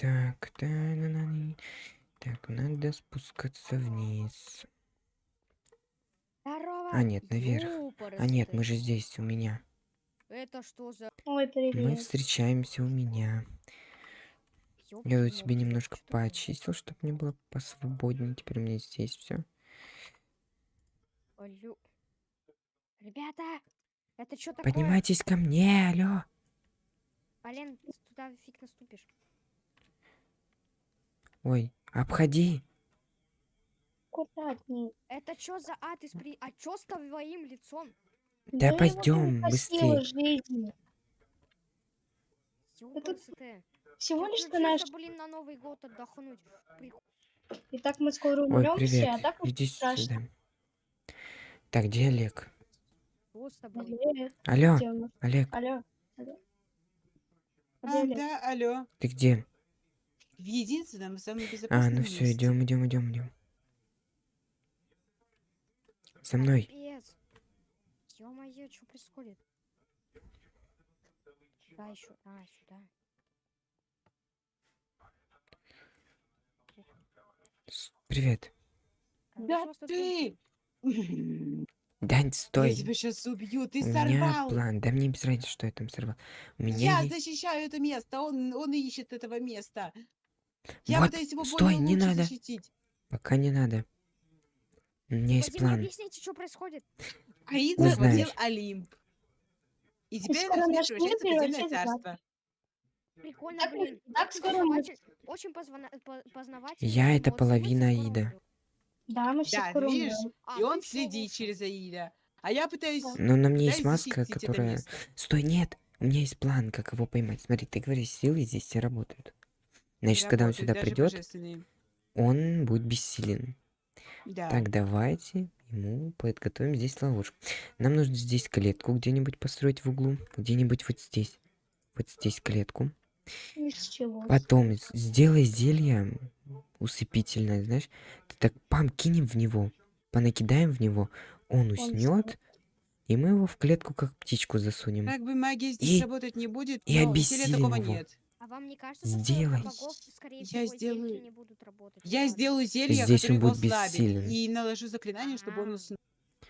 Так, та на. Так, надо спускаться вниз. Здорово. А, нет, наверх. А нет, мы же здесь, у меня. Это что за... Ой, Мы привет. встречаемся у меня. Я тут себе немножко что поочистил, чтобы мне было посвободнее. Теперь у меня здесь все. Алло. Ребята, это что такое? Поднимайтесь ко мне, алло. Ты туда фиг наступишь. Ой, обходи. Аккуратней. Это что за ад из при... А что с твоим лицом? Да пойдем быстрее. Ёпарасоте. Всего лишь что наш... блин, на Новый год отдохнуть. Прикольно. Итак, мы скоро Ой, умрем все, привет. а так Иди страшно. сюда. Так, где Олег? Привет. Алло, Где? Олег, Алло. Алло. Где А, Олег? да, алло. ты где? В единственном самом А, безопасном ну все, идем, идем, идем, идем. За мной. Ё-моё, что происходит? Да, еще. А, сюда. Привет. Да ты! Дань, Я стой. тебя сейчас убью, ты У меня сорвал! план. Да мне без разницы, что я там сорвал. У меня Я есть... защищаю это место, он, он ищет этого места. Я Вот, пытаюсь его стой, не надо. защитить. Пока не надо. У меня есть Вадим, план. объясните, что происходит. Аид Узнаешь. захватил Олимп. И теперь мир превращается в подземное царство. Прикольно, Так, блин. так скоро Очень позвона- познавательно. Я это половина Аида. Да, мы все Да, скоро видишь? А, И ну он ещё следит лучше. через Аида. А я пытаюсь... Но на мне есть маска, которая... Стой, нет. У меня есть план, как его поймать. Смотри, ты говоришь, силы здесь все работают. Значит, когда он сюда придет, он будет бессилен. Да. Так, давайте ему подготовим здесь ловушку. Нам нужно здесь клетку где-нибудь построить в углу. Где-нибудь вот здесь. Вот здесь клетку. Из чего? Потом сделай зелье усыпительное, знаешь. Ты так пам, кинем в него. Понакидаем в него. Он уснет. И мы его в клетку как птичку засунем. Как бы магия здесь И- работать не будет, и но обессилим такого его. нет. А вам не кажется, что Сделай. у богов, скорее Я всего, зелья сделаю- не будут работать? Я сделаю зелье, Здесь которое он будет бессилен. И наложу заклинание, чтобы он А. уснул.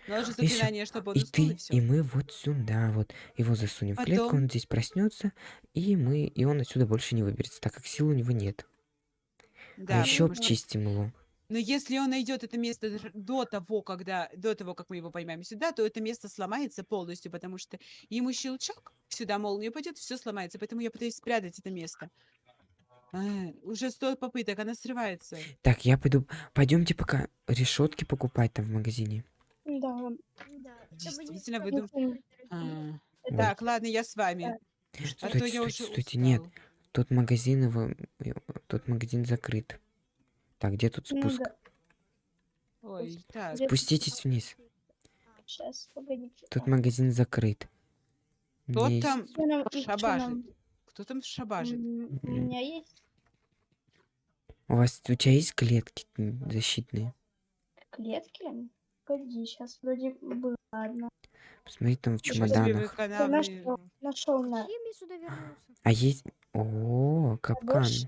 Наложу заклинание, чтобы он И уснул, ты, и все. и мы вот сюда вот его засунем в клетку, Потом- он здесь проснется, и мы, и он отсюда больше не выберется, так как сил у него нет. Да, а еще что- обчистим его. Но если он найдет это место до того, когда, до того, как мы его поймаем сюда, то это место сломается полностью, потому что ему щелчок, сюда молния пойдет, все сломается. Поэтому я пытаюсь спрятать это место. А, уже сто попыток, она срывается. Так, я пойду. Пойдемте пока решетки покупать там в магазине. Да. Действительно, вы дум- Если- А, Ой. Так, ладно, я с вами. А Стойте, то я стойте, стойте, нет. Тот магазин его, э, тот магазин закрыт. Так, где тут Ну спуск? да. Ой, так. Спуститесь вниз. Сейчас, погодите. Тот магазин закрыт. У Кто есть- там нам? Кто там шабажит? У меня есть У вас, у тебя есть клетки защитные? клетки. Погоди, сейчас вроде было одна. Посмотри там в чемоданах. Нашел, нашел на? А есть... О, капкан. больше.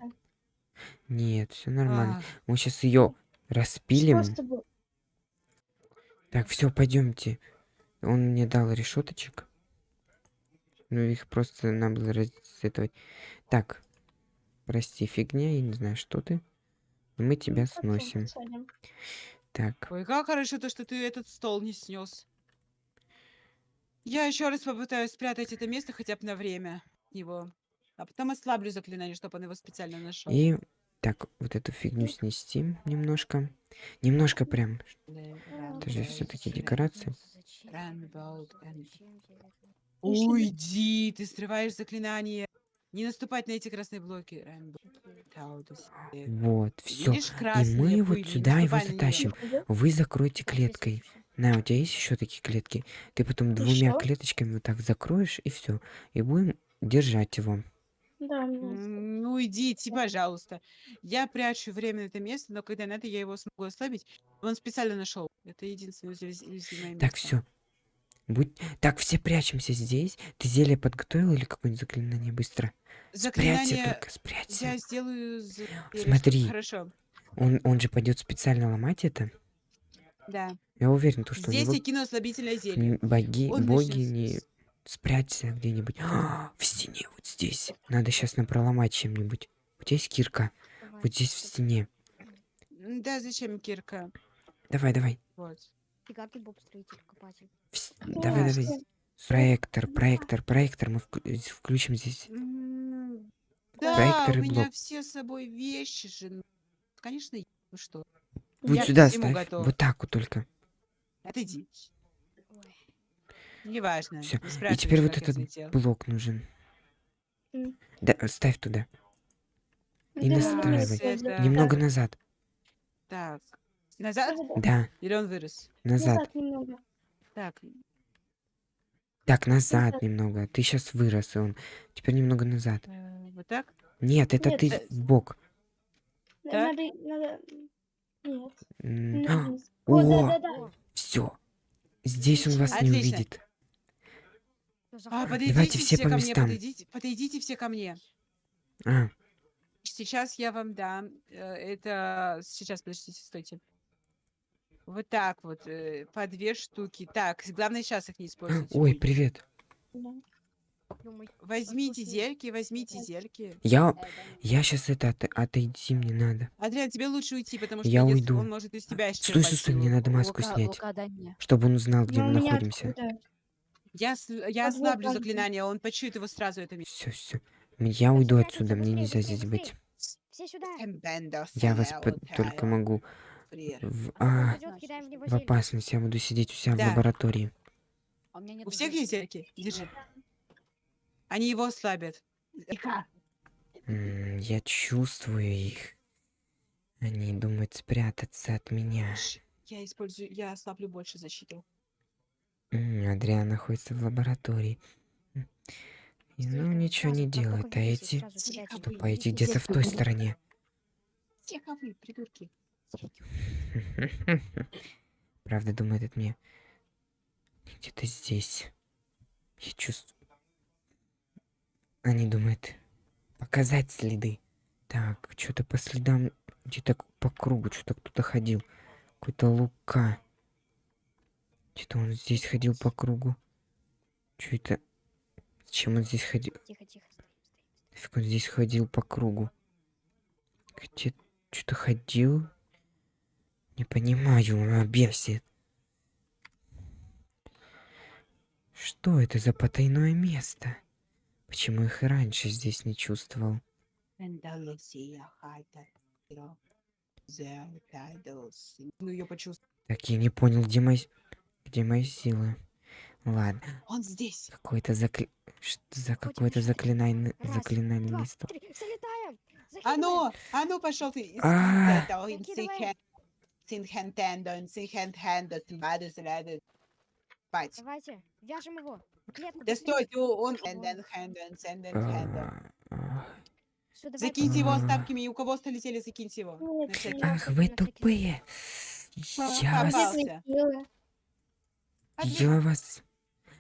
Нет, все нормально. А, Мы сейчас ее распилим. Так, все, пойдемте. Он мне дал решеточек. Ну, их просто надо было разсетовать. Так, прости, фигня, я не знаю, что ты. Но мы тебя Ну, сносим. Так, Ой, как хорошо то, что ты этот стол не снес. Я еще раз попытаюсь спрятать это место хотя бы на время его. А потом ослаблю заклинание, чтобы он его специально нашел. и... Так, вот эту фигню снести немножко. Немножко прям. Это же всё-таки декорации. Уйди, ты срываешь заклинание. Не наступать на эти красные блоки. Вот, все. И мы вот сюда его затащим. Вы закройте клеткой. На, у тебя есть еще такие клетки? Ты потом двумя клеточками вот так закроешь, и все. И будем держать его. Да. М, Ну, идите, пожалуйста. Я прячу временно это место, но когда надо, я его смогу ослабить. Он специально нашел. Это единственное уязвимое место. Так, все. Будь... Так, все прячемся здесь. Ты зелье подготовил или какое-нибудь заклинание? Быстро. Спрячься Заклинание только, спрячься. я сделаю... за-. Смотри. Хорошо, Он, он же пойдет специально ломать это. да. Я уверен, то, что у Здесь него я кину ослабительное зелье. м, боги, Он боги не... с- Спрячься где-нибудь. в стене, вот здесь. Надо сейчас напроломать чем-нибудь. У тебя есть кирка? Давай, Вот здесь в стене. Да, зачем кирка? Давай, давай. Вот. Фига ты Боб строитель, копатель. В с- Ну, Давай, давай. Проектор, проектор, проектор. Мы э, включим здесь. Проектор Да, и у меня блок. все с собой вещи же. ну, Конечно, ну что, Вот Я сюда ставь. готов. Вот так вот только. отойди. Неважно. Всё. не И теперь вот этот взлетел. блок нужен. М. Да, ставь туда. И Да, настраивай. это- Немного назад. Так. Назад? Да, Или он вырос? назад. Назад немного. Так. Так, назад Назад. немного. Ты сейчас вырос, и он. Теперь немного назад. э, Вот так? Нет, это Нет, ты э, в бок. Надо, надо... Нет. Вниз. О, О, да-да-да. все. Здесь он вас не увидит. А, подойдите Давайте все все по ко мне, местам. подойдите, подойдите все ко мне. А, Сейчас я вам дам. э, Это сейчас, подождите, стойте. Вот так вот, э, по две штуки. Так, главное сейчас их не использовать. ой, привет. Возьмите зельки, возьмите зельки. Я, я сейчас это от- отойти мне надо, Адриан, тебе лучше уйти, потому что Я если уйду. он может из тебя Стой, исчерпать стой, стой, мне надо маску Лука- снять, Лука, мне. чтобы он узнал, где Но мы у меня находимся. откуда? Я, с- я ослаблю заклинание, он почует его сразу, это. Все, все. Я уйду отсюда, мне нельзя здесь быть. Все сюда. Я вас под- только могу в, А, а, в в опасность. Я буду сидеть у себя в Да. лаборатории. А у всех есть зельки? Держи. Они его ослабят. Я чувствую их. Они думают спрятаться от меня. Я использую, я ослаблю больше защиту. Адриан находится в лаборатории. Ну, ничего не делает. А эти... не где-то в той стороне. Тихо вы, придурки. Правда, думает от меня. Где-то здесь. Я чувствую. Они думают показать следы. Так, что-то по следам, где-то по кругу, что-то кто-то ходил. Какой-то Лука. Что-то он здесь ходил по кругу. Что это? Зачем он здесь ходил? Тихо. Нафиг он здесь ходил по кругу? Где что-то ходил? Не понимаю, он бесит. Что это за потайное место? Почему их и раньше здесь не чувствовал? Ну. Так, я не понял, где мои... Где мои силы? Ладно, Он здесь. какое-то закли... Что за Два, место? три. Залетаем. А ну, а ну пошел ты. А. Давайте, вяжем его. Да стойте, он... А, Закиньте его А. остатками, и у кого остолетели, закиньте его. Ах, вы тупые! Я вас... Попался. Нет, не силы. Я вас...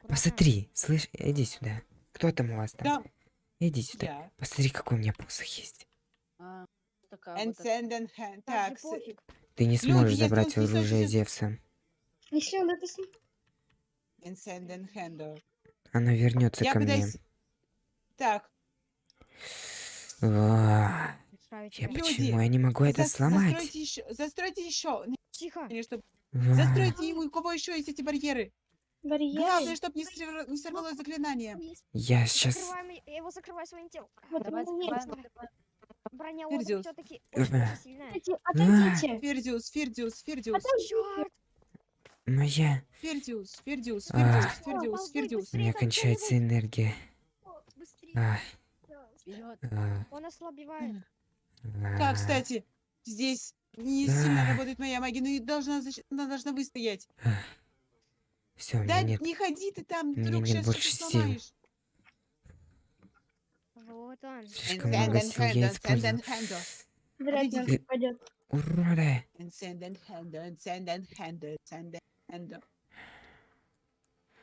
Посмотри, слышь, иди сюда. Кто там у вас там? Да, Иди сюда. я. Посмотри, какой у меня посох есть. А. Так. Ты не Люди, сможешь забрать оружие Зевса. Она вернется ко мне. Так, Я почему я не могу это сломать? застройте еще. Тихо. А, Застройте ему, у кого еще есть эти барьеры. барьеры. Главное, чтобы не, срыв- не сорвалось заклинание. Я сейчас... Закрываем, я его закрываю своим телом. Вот Давай, у закрываем. Броня Пердиус. все-таки Э, сильная. Отойдите, отойдите. Фердиус, Фердиус, Фердиус, Черт! Моя... Фердиус, Фердиус, А. Фердиус, Фердиус, Балбой, Фердиус. У быстрее, меня кончается энергия. А, Вперед. а, Он ослабевает. а. Так, кстати, здесь не сильно работает моя магия, но и должна, она должна выстоять. Все, Да нет... не ходи ты там, вдруг сейчас больше сил. сломаешь. Вот он. Слишком And много сил я hand. Вряд ли.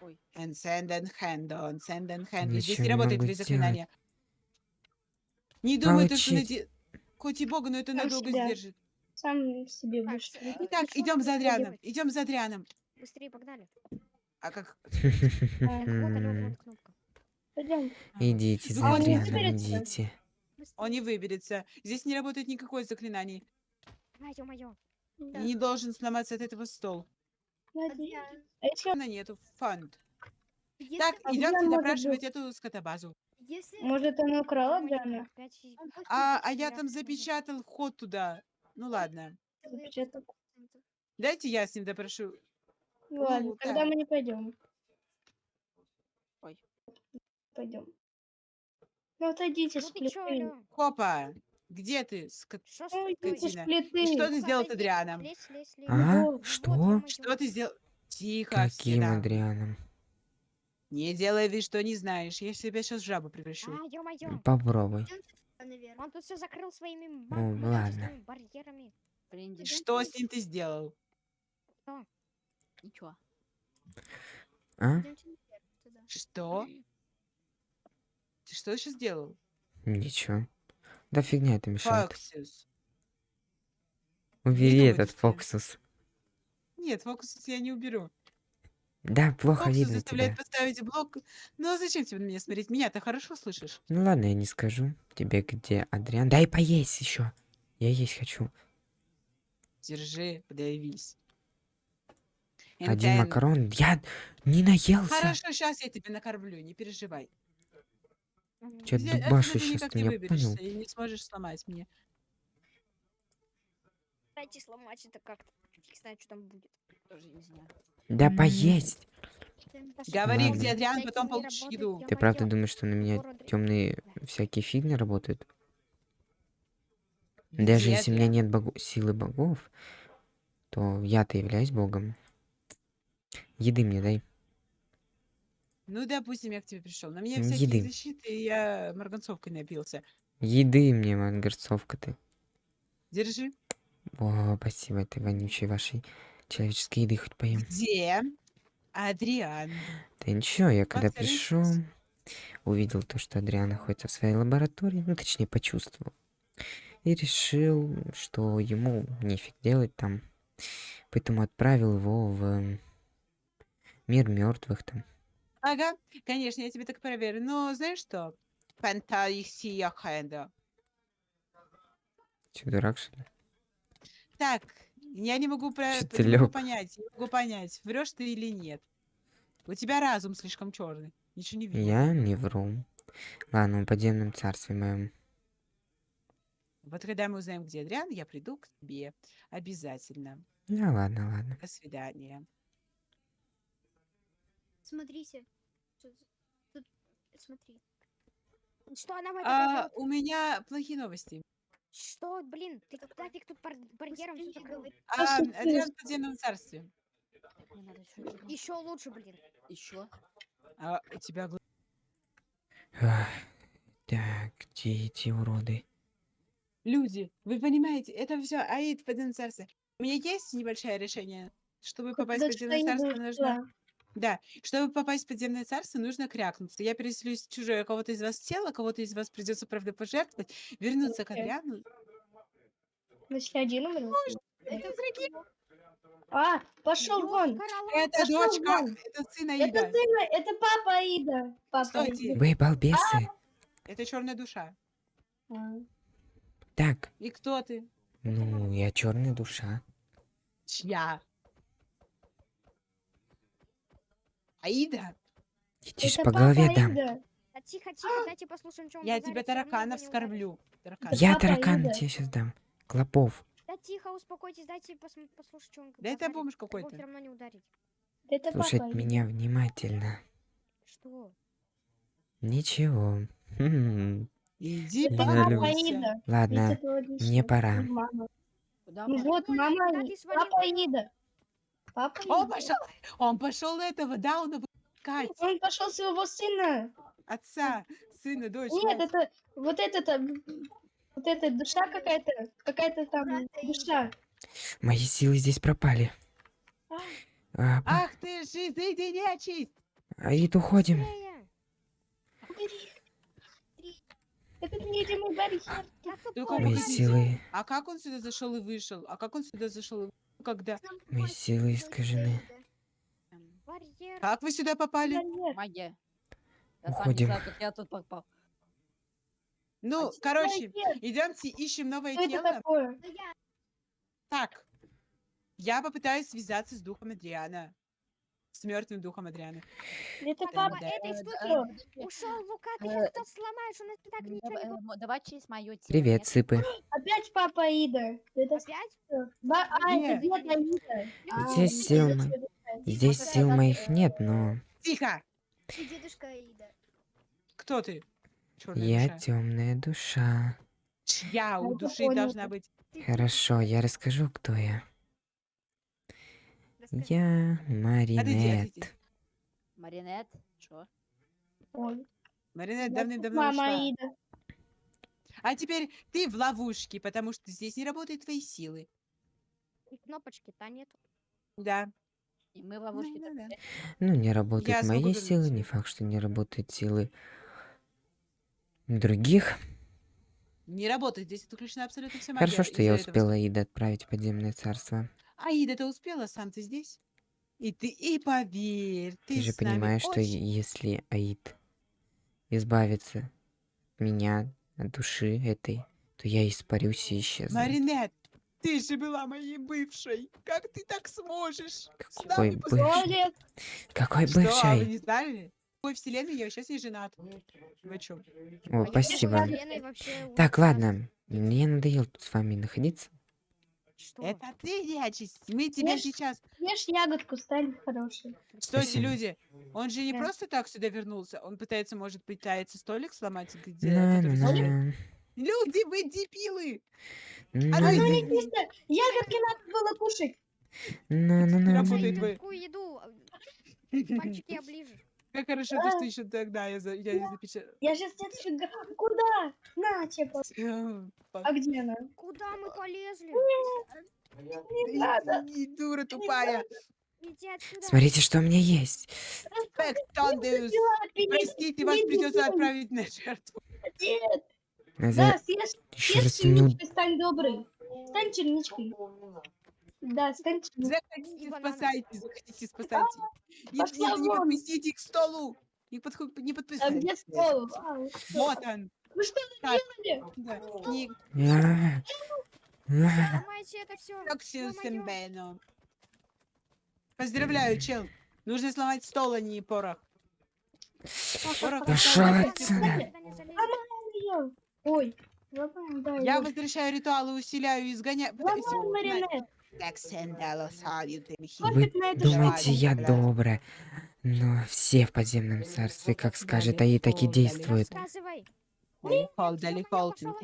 Ой. And send and hand on, send and hand. Здесь Ничего не не работает твои заклинания. Не думай, то, что наде... Хоть и бога, но это надолго сдержит. Сам себе будешь. с- видеть. Так, ты чё идем за Адрианом. Идем за Адрианом. Быстрее, погнали. А как? Пойдем. Идите за А он не Адрианом, выберется? идите. Он не выберется. Здесь не работает никакое заклинание. Ё-моё. И не должен сломаться от этого стол. А Она нету. Фанд. Если- Так, идемте допрашивать эту скотобазу. если Может, она украла Джана? А, а я там запечатал вход туда. Ну ладно. Дайте я с ним допрошу. Ладно, Ну, тогда да. мы не пойдем. Ой. Пойдем. Ну, отойдите Ну с плиты. Хопа, где ты? скот- с Ой, тобой? ты что ты Ну, сделал с Адрианом? А? Что? Что ты сделал? Тихо, Каким нахуй. Адрианом? Не делай вид, что не знаешь. Я себя сейчас в жабу превращу. А. Попробуй. Наверх. Он тут все закрыл своими Ну, магическими барьерами. Бренди. Что с ним ты сделал? Ничего. А? Что? Ты что сейчас сделал? Ничего. Да фигня это мешает. Фоксус. Убери этот что- фоксус. Нет, фокус я не уберу. Да, плохо Фоксус видно заставляет тебя. поставить блок. Ну а зачем тебе на меня смотреть? Меня ты хорошо слышишь? Ну ладно, я не скажу тебе, где Адриан. Дай поесть еще. Я есть хочу. Держи, подавись. Один Энтен. макарон. Я не наелся. Хорошо, сейчас я тебя накормлю, не переживай. Здесь- отсюда дубашишь ты меня выберешься понял? и не сможешь сломать мне. Дайте сломать это как-то. Фиг знает, что там будет. Тоже не знаю. Да поесть. Говори, Ладно. где Адриан, потом получишь еду. Ты правда думаешь, что на меня темные всякие фигни работают? Даже если у меня нет богу- силы богов, то я-то являюсь богом. Еды мне дай. Ну, допустим, я к тебе пришел. На меня всякие еды. защиты, и я марганцовкой напился. Еды мне, мангорцовка ты. Держи. О, спасибо этой вонючей вашей человеческой еды хоть поем. Где Адриан? Да ничего, я когда пришел, увидел то, что Адриан находится в своей лаборатории, ну, точнее, почувствовал. И решил, что ему нефиг делать там. Поэтому отправил его в мир мертвых там. Ага, конечно, я тебе так проверю. Но знаешь что? Фантазия хэнда. Че, дурак, что ли? Так, я не могу, про... Не могу понять, не могу понять, врешь ты или нет. У тебя разум слишком черный. Ничего не видно. Я не вру. Ладно, в подземном царстве моем. Вот когда мы узнаем, где Адриан, я приду к тебе. Обязательно. Ну, ладно, ладно. До свидания. Смотрите. Тут, тут- смотри. Что она в А, у меня плохие новости. Что, блин, ты нафиг тут бар- барьером Быстрее закрыл? А? Адриан в подземном царстве. Еще лучше, блин. Еще. А у тебя Ах, Так, где эти уроды? Люди, вы понимаете, это все Аид в подземном царстве. У меня есть небольшое решение. Чтобы попасть в подземное царство, нужно... Да, чтобы попасть в подземное царство, нужно крякнуться. Я переселюсь в чужое кого-то из вас тело, кого-то из вас придется, правда, пожертвовать, вернуться к. Адриану. Значит, один? Это враги. А, пошел вон. Это Пошёл дочка, вон. это сын Это Аида. сына, это папа Аида. Папа Стойте. Аида. Вы балбесы. Это черная душа. А. Так, И кто ты? ну, я черная душа. Чья? Аида? Это по папа голове дам. Аида. А тихо, тихо, дайте послушаем, что он Я тебя тараканов. Таракан. Это Я папа таракана тебе сейчас дам. Клопов. Да тихо, успокойтесь, дайте послушать, что он Да это бомж какой-то. Это Слушать папа меня внимательно. Что? Ничего. Иди папа. Аида. Ладно, мне пора. Ну вот, мама Аида. свалила? Папа Он пошел, он пошел этого Дауна искать. Он пошел своего сына. Отца, сына, дочь. Нет, мать. это вот это-то, вот эта душа какая-то, какая-то там душа. мои силы здесь пропали. А. А, Ах ты же, изыди нечисть! Аид, уходим. Быстрее! Это невидимый барьер. Я Только тупой. Мои силы, А как он сюда зашел и вышел? А как он сюда зашел и вышел? Когда? мои силы искажены. Как вы сюда попали? Магия. Я сам не Уходим. знаю, как я тут попал. Ну, короче, Барьер. идемте ищем новое Что это тело. такое? Так, я попытаюсь связаться с духом Адриана. С мертвым духом Адриана. Это да. этой Э, штуки. Ушел Лука, ты Э, сейчас тут сломаешь, у нас так Ну, ничего давай, не э, будет. мо- Давай через мое тело. Привет, сыпы. Опять папа Ида. Опять? А, Нет. это дед Аида. А, Здесь сил. Здесь сил моих э, нет, но Тихо! Ты дедушка Аида. Кто ты? Я душа. темная душа. Чья у это души должна быть? Хорошо, я расскажу, кто я. Я Маринет. Маринет. Чё? Ой, Маринет давным-давно Мама ушла. Аида. А теперь ты в ловушке, потому что здесь не работают твои силы. И кнопочки-то нету. Да. И мы в ловушке. Да, да, да. Ну, не работают Я мои силы, не факт, что не работают силы других. Не работает, здесь отключена абсолютно вся магия. Хорошо, что я этого успела Ида отправить в подземное царство. Аида, ты успела? Сам ты здесь? И ты, и поверь, ты, Ты же понимаешь, что очень- если Аид избавится от меня, от души этой, то я испарюсь и исчезну. Маринет, ты же была моей бывшей. Как ты так сможешь? Какой бывший? Какой Что, а вы бывший? не знали? Какой вселенной я сейчас не женат. Вы чё? О, А спасибо. Так, ладно. Мне надоело тут с вами находиться. Что? Это ты, нечисть. Мы тебя Ешь. сейчас... Ешь ягодку, стань хороший. Стойте, Спасибо. люди. Он же не Да. просто так сюда вернулся. Он пытается, может, пытается столик сломать, где... Который. -на. Люди, вы дебилы! На А ну. Вкусно. Ягодки надо было кушать. На -на -на. Работает Ай, вы. еду. а, Пальчики оближешь. Как хорошо, то, что еще тогда я, за... я запечатала. Я сейчас тебе отфига. Куда? На, типа. А где она? Куда мы полезли? Не надо. Дура тупая. Смотрите, что у меня есть. Взяла, аппетит. Простите, вас придется отправить на жертву. Нет. Наза- Да, съешь, съешь раз черничкой, стань добрый. Стань черничкой. Да, стань черничкой. Заходите, спасайте, заходите, спасайте. Нет, нет, не подпустите их к столу. Не, подху- не А подпускайте. где стол? А, вот он. Вы что Так. делали? Да. Не А, а. Сломайте это все. Токсил Сембено. Поздравляю, чел. Нужно сломать стол, а не порох. Порох. Ой. Я возвращаю ритуалы, усиляю и изгоняю. Маринет. Вы думаете, я добрая, но все в подземном царстве, как скажет Аи, так и действуют. Далеко, далеко, пошла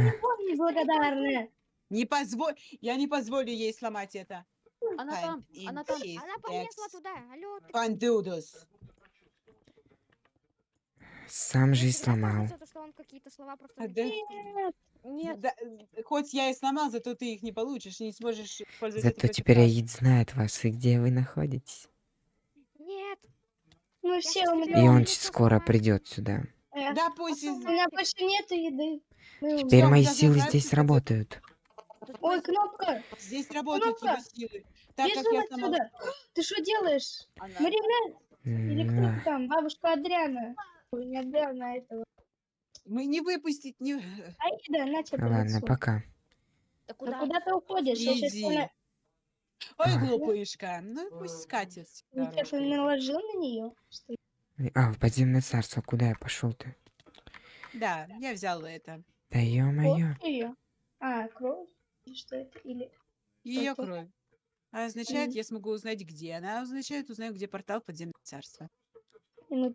любовь неблагодарная. Не позволь, я не позволю ей сломать это. Она там, она там. Она полезла туда. Алло, ты Пандудус. Сам же и сломал. А, да. Нет. Да, э, хоть я и сломал, зато ты их не получишь, не сможешь пользоваться Зато теперь. Аид знает вас и где вы находитесь. Нет. Мы все сейчас И умрем. он скоро придет сюда. Э, Да пусть У меня больше нету еды. Умрем. Теперь мои силы здесь работают. Ой, кнопка. здесь работают его Кнопка. силы. Так как я сломал... отсюда. Ты что делаешь? Она. Маринет? Или кто там? Бабушка Адриана. Не Адриана, а этого. Мы не выпустить, не... Аида, на тебе а, Ладно, лицо. пока. Да Да куда? куда ты уходишь? Иди. на... Ой, А. глупышка. Ну пусть скатит. всегда Ничего, ты рожкой. наложил на нее? А, в подземное царство, куда я пошел ты? Да, я взяла это. Да ё-моё. ее? А, кровь? Что это? Или... Ее кровь. А означает, Мгм. я смогу узнать, где она. А означает, узнаю, где портал в подземное царство. И мы